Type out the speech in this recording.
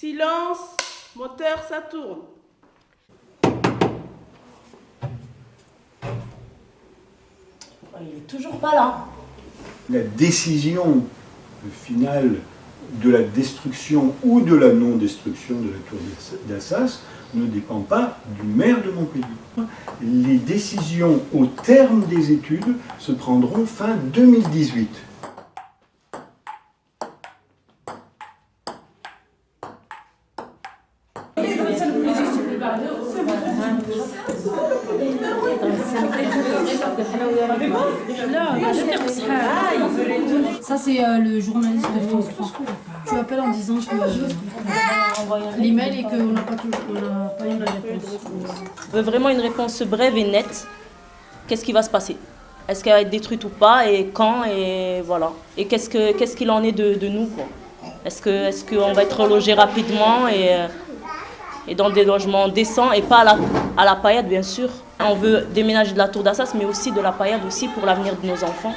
Silence, moteur, ça tourne. Il est toujours pas là. La décision finale de la destruction ou de la non-destruction de la tour d'Assas ne dépend pas du maire de Montpellier. Les décisions au terme des études se prendront fin 2018. Ça, c'est euh, le journaliste de France 3. Tu appelles en disant que l'email et qu'on n'a pas, pas eu la réponse. On veut vraiment une réponse brève et nette. Qu'est-ce qui va se passer? Est-ce qu'elle va être détruite ou pas? Et quand? Et voilà. Et qu'est-ce que qu'est-ce qu'il en est de, de nous Est-ce qu'on va être logé rapidement? Euh, et dans des logements décents et pas à la, à la paillade bien sûr On veut déménager de la tour d'Assas mais aussi de la paillade aussi pour l'avenir de nos enfants.